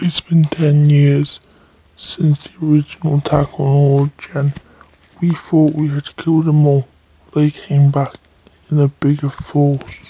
It's been ten years since the original attack on Old Gen. We thought we had killed them all. They came back in a bigger force.